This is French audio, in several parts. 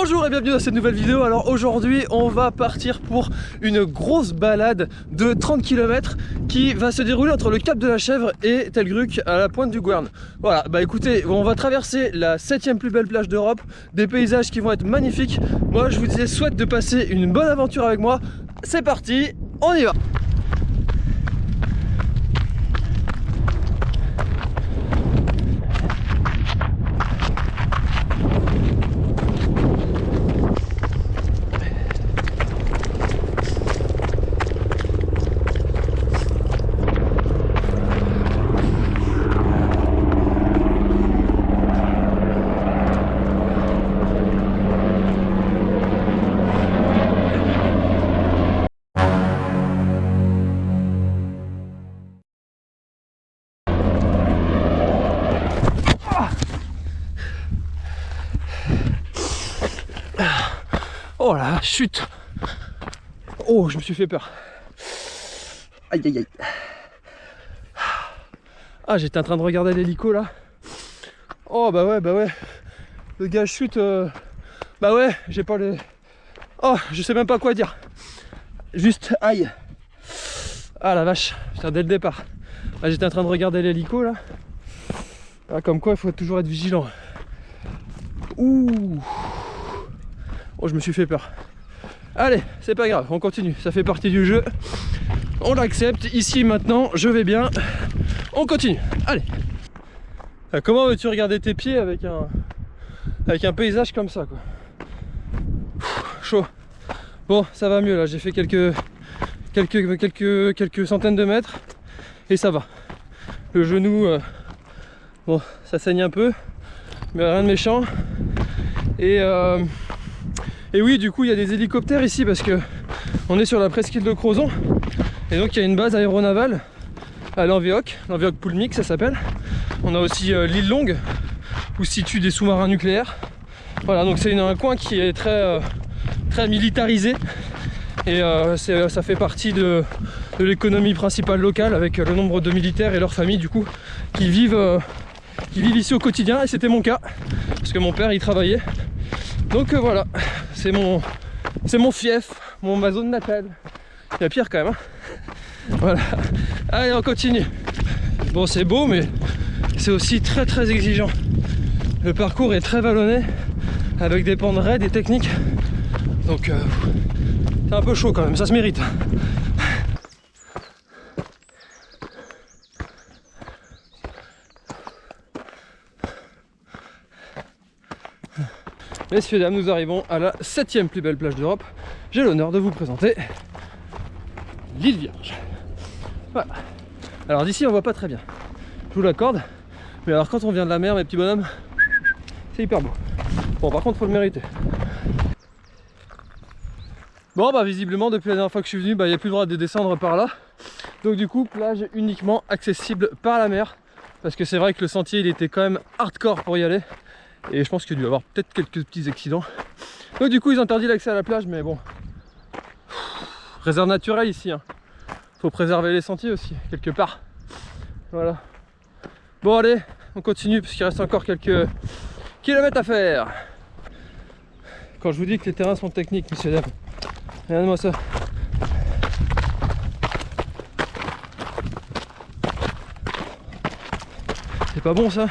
Bonjour et bienvenue dans cette nouvelle vidéo. Alors aujourd'hui on va partir pour une grosse balade de 30 km qui va se dérouler entre le Cap de la Chèvre et Telgruc à la pointe du Gouerne. Voilà, bah écoutez, on va traverser la septième plus belle plage d'Europe, des paysages qui vont être magnifiques. Moi je vous souhaite de passer une bonne aventure avec moi. C'est parti, on y va Oh la chute Oh, je me suis fait peur. Aïe aïe aïe. Ah, j'étais en train de regarder l'hélico là. Oh bah ouais, bah ouais. Le gars chute. euh, Bah ouais, j'ai pas les. Oh, je sais même pas quoi dire. Juste aïe. Ah la vache, putain, dès le départ. J'étais en train de regarder l'hélico là. Ah, comme quoi, il faut toujours être vigilant. Ouh. Oh, je me suis fait peur. Allez, c'est pas grave, on continue. Ça fait partie du jeu. On l'accepte. Ici, maintenant, je vais bien. On continue. Allez. Ah, Comment veux-tu regarder tes pieds avec un, avec un paysage comme ça, quoi? Chaud. Bon, ça va mieux là. J'ai fait quelques, quelques, quelques, quelques centaines de mètres et ça va. Le genou, euh, bon, ça saigne un peu, mais rien de méchant. Et euh, et oui, du coup, il y a des hélicoptères ici parce que on est sur la presqu'île de Crozon. Et donc, il y a une base aéronavale à l'Envéoc, l'Envéoc Poulmic, ça s'appelle. On a aussi euh, l'île Longue où se situent des sous-marins nucléaires. Voilà, donc c'est un coin qui est très, euh, très militarisé. Et euh, ça fait partie de, de l'économie principale locale avec le nombre de militaires et leurs familles, du coup, qui vivent, qui vivent ici au quotidien. Et c'était mon cas parce que mon père y travaillait. Donc euh, voilà, c'est mon, c'est mon fief, mon ma zone natale. Il y a pire quand même. hein. voilà. Allez, on continue. Bon, c'est beau, mais c'est aussi très très exigeant. Le parcours est très vallonné, avec des pentes raides et techniques. Donc euh, c'est un peu chaud quand même, ça se mérite. Messieurs, dames, nous arrivons à la septième plus belle plage d'Europe. J'ai l'honneur de vous présenter l'île Vierge. Voilà. Alors d'ici, on voit pas très bien. Je vous l'accorde. Mais alors quand on vient de la mer, mes petits bonhommes, c'est hyper beau. Bon, par contre, faut le mériter. Bon, bah visiblement, depuis la dernière fois que je suis venu, bah, il n'y a plus le droit de descendre par là. Donc du coup, plage uniquement accessible par la mer. Parce que c'est vrai que le sentier, il était quand même hardcore pour y aller. Et je pense qu'il y a dû avoir peut-être quelques petits accidents. Donc du coup ils ont interdit l'accès à la plage mais bon. Réserve naturelle ici. Hein. Faut préserver les sentiers aussi, quelque part. Voilà. Bon allez, on continue parce qu'il reste encore quelques kilomètres à faire. Quand je vous dis que les terrains sont techniques, messieurs dames. Regardez-moi ça. C'est pas bon ça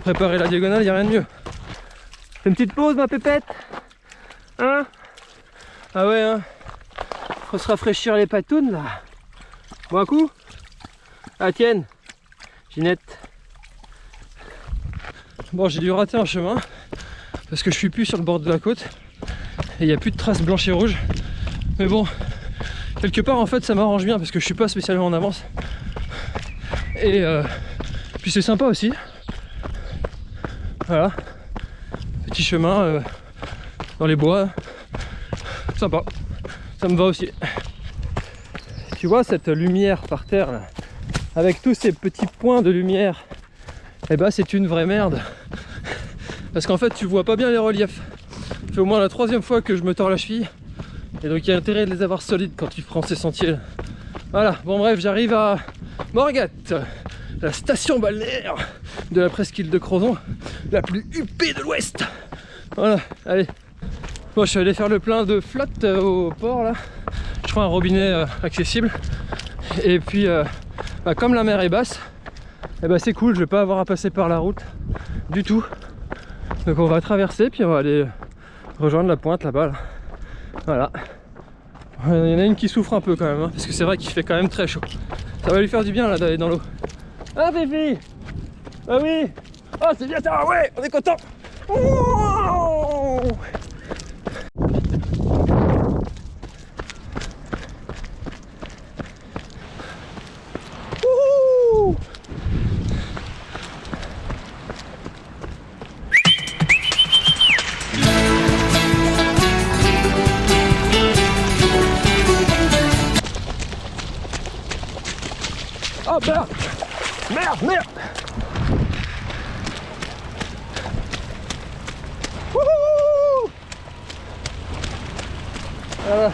préparer la diagonale, il a rien de mieux. Fais une petite pause ma pépette Hein? Ah ouais hein Faut se rafraîchir les patounes là. Bon coup Ah tienne Ginette Bon j'ai dû rater un chemin parce que je suis plus sur le bord de la côte et il n'y a plus de traces blanches et rouges. Mais bon, quelque part en fait ça m'arrange bien parce que je suis pas spécialement en avance. Et euh, puis c'est sympa aussi. Voilà. Petit chemin euh, dans les bois. Sympa. Ça me va aussi. Tu vois cette lumière par terre là, avec tous ces petits points de lumière, et bah c'est une vraie merde. Parce qu'en fait tu vois pas bien les reliefs. Fait au moins la troisième fois que je me tords la cheville. Et donc il y a intérêt de les avoir solides quand tu prends ces sentiers là. Voilà, bon bref, j'arrive à Morgat, la station balnéaire de la presqu'île de Crozon, la plus huppée de l'ouest. Voilà, allez, Bon, je suis allé faire le plein de flotte euh, au port là. Je trouve un robinet euh, accessible. Et puis, euh, bah, comme la mer est basse, eh ben, c'est cool, je vais pas avoir à passer par la route du tout. Donc on va traverser, puis on va aller rejoindre la pointe là-bas. Là. Voilà. Il y en a une qui souffre un peu quand même, hein, parce que c'est vrai qu'il fait quand même très chaud. Ça va lui faire du bien là d'aller dans l'eau. Ah Fifi Ah oui. Ah c'est bien ça, ouais, on est content. Oh Merde, Wouhou Voilà,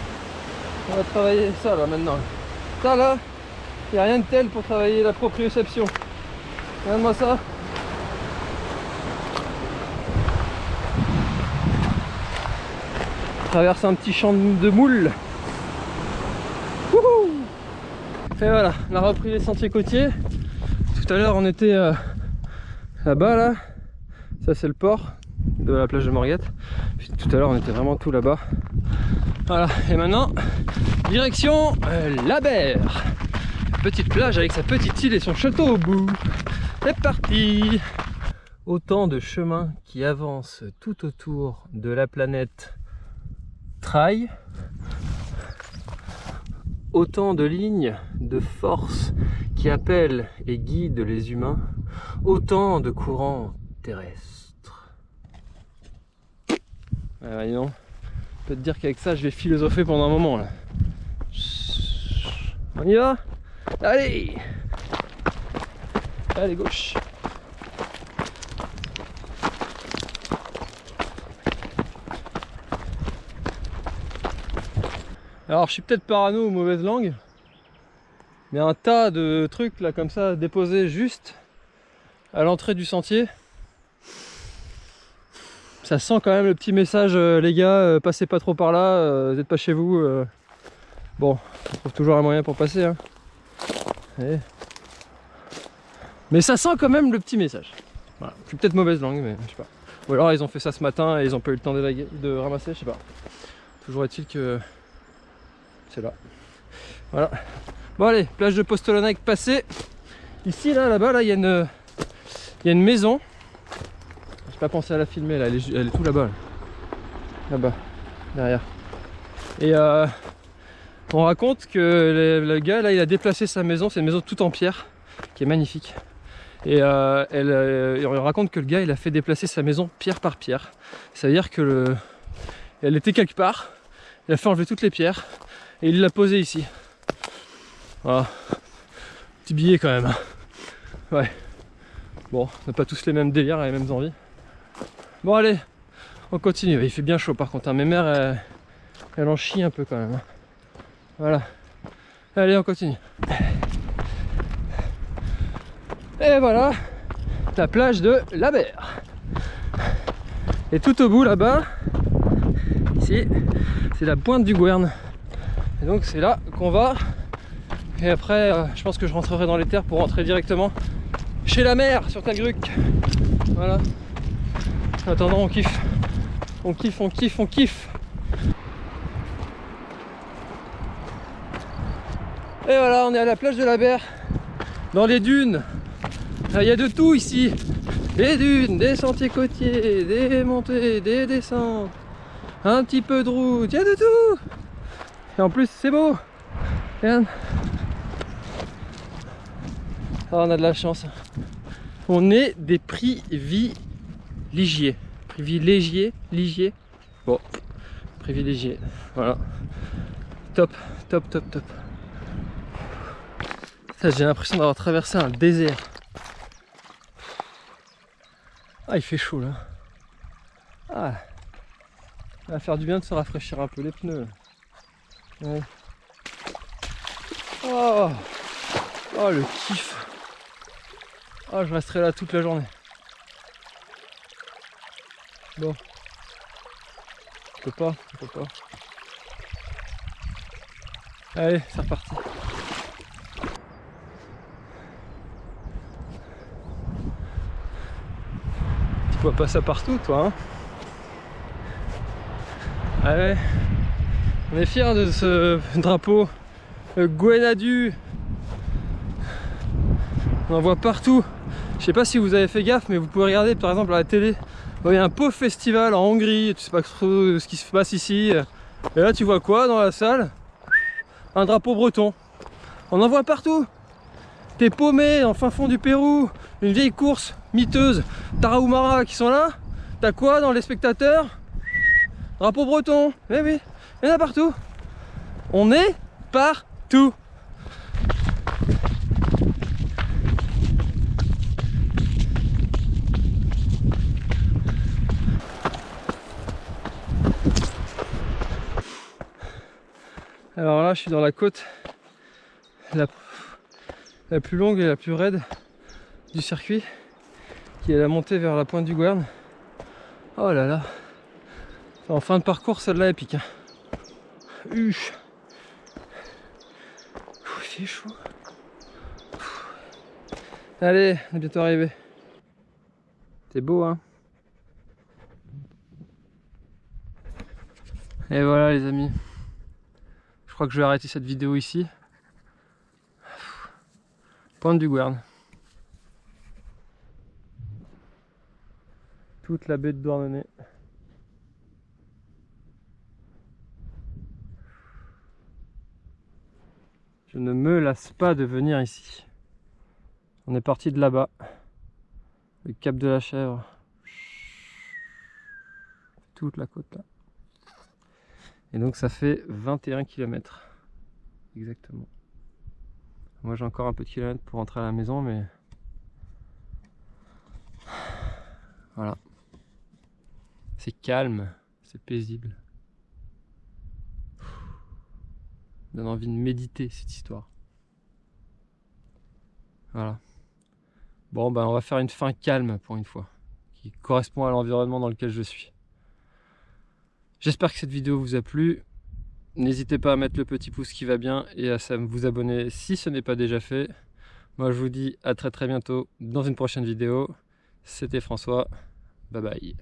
on va travailler ça là maintenant. Ça là, il n'y a rien de tel pour travailler la proprioception. Regarde-moi ça. Traverse un petit champ de moules. Et voilà, on a repris les sentiers côtiers. Tout à l'heure on était euh, là-bas là. Ça c'est le port de la plage de Morguette. Tout à l'heure on était vraiment tout là-bas. Voilà, et maintenant, direction euh, la. Petite plage avec sa petite île et son château au bout. C'est parti Autant de chemins qui avancent tout autour de la planète Trail autant de lignes de force qui appellent et guident les humains, autant de courants terrestres. Ah, non. Je peux te dire qu'avec ça, je vais philosopher pendant un moment là. On y va? Allez Allez, gauche Alors je suis peut-être parano ou mauvaise langue, mais un tas de trucs là comme ça déposés juste à l'entrée du sentier. Ça sent quand même le petit message, euh, les gars, euh, passez pas trop par là, euh, vous n'êtes pas chez vous. Bon, on trouve toujours un moyen pour passer. Hein. Mais ça sent quand même le petit message. Voilà. Je suis peut-être mauvaise langue, mais je sais pas. Ou alors ils ont fait ça ce matin et ils ont pas eu le temps de, de ramasser, je sais pas. Toujours est-il que là. Voilà. Bon allez, plage de Postolonec passée. Ici, là, là-bas, là, il y, a une, y a une maison. J'ai pas pensé à la filmer, là, elle est, tout là-bas. Là-bas, derrière. Et euh, on raconte que le, gars, là, il a déplacé sa maison. C'est une maison toute en pierre, qui est magnifique. Et euh, elle, euh, on raconte que le gars, il a fait déplacer sa maison pierre par pierre. Ça veut dire que le, elle était quelque part. Il a fait enlever toutes les pierres et il l'a posé ici. Voilà. Petit billet quand même. Ouais. Bon, on n'a pas tous les mêmes délires les mêmes envies. Bon allez, on continue. Il fait bien chaud par contre. Hein. Mes mères, elles, en chient un peu quand même. Hein. Voilà. Allez, on continue. Et voilà, la plage de la Berre. Et tout au bout là-bas, ici, c'est la pointe du Gouerne. Et donc c'est là qu'on va. Et après, euh, je pense que je rentrerai dans les terres pour rentrer directement chez la mer sur Talgruc. Voilà. En attendant, on kiffe. On kiffe, on kiffe, on kiffe. Et voilà, on est à la plage de la Berre, dans les dunes. Il y a de tout ici. Des dunes, des sentiers côtiers, des montées, des descentes, un petit peu de route, il y a de tout. Et en plus, c'est beau. Regarde. Ah, on a de la chance. On est des privilégiés. Privilégiés Ligiers Bon, privilégiés. Voilà. Top, top, top, top. J'ai l'impression d'avoir traversé un désert. Ah, il fait chaud là. Ah. Ça va faire du bien de se rafraîchir un peu les pneus. Oh. oh, le kiff. Oh, je resterai là toute la journée. Bon. peux pas, je peux pas. Allez, c'est reparti. Tu vois pas ça partout, toi, hein? Allez, on est fiers de ce drapeau Gwenadu. On en voit partout. Je sais pas si vous avez fait gaffe, mais vous pouvez regarder par exemple à la télé. Il y a un pauvre festival en Hongrie, tu sais pas trop ce qui se passe ici. Et là, tu vois quoi dans la salle? Un drapeau breton. On en voit partout. T'es paumé en fin fond du Pérou, une vieille course miteuse, Tarahumara qui sont là. T'as quoi dans les spectateurs? Drapeau breton. Eh oui, il y en a partout. On est partout. Alors là, je suis dans la côte la, plus longue et la plus raide du circuit, qui est la montée vers la pointe du Guern. Oh là là En fin de parcours, celle-là est pique. Hein. Fait chaud. Allez, on est bientôt arrivé. C'est beau, hein Et voilà les amis. Je crois que je vais arrêter cette vidéo ici. Pointe du Guern. Toute la baie de Douarnenez. Je ne me lasse pas de venir ici. On est parti de là-bas. Le cap de la chèvre. Toute la côte là. Et donc ça fait 21 km. Exactement. Moi j'ai encore un peu de kilomètres pour rentrer à la maison, mais... Voilà. C'est calme, c'est paisible. Ça donne envie de méditer cette histoire. Voilà. Bon ben on va faire une fin calme pour une fois, qui correspond à l'environnement dans lequel je suis. J'espère que cette vidéo vous a plu. N'hésitez pas à mettre le petit pouce qui va bien et à vous abonner si ce n'est pas déjà fait. Moi je vous dis à très très bientôt dans une prochaine vidéo. C'était François. Bye bye.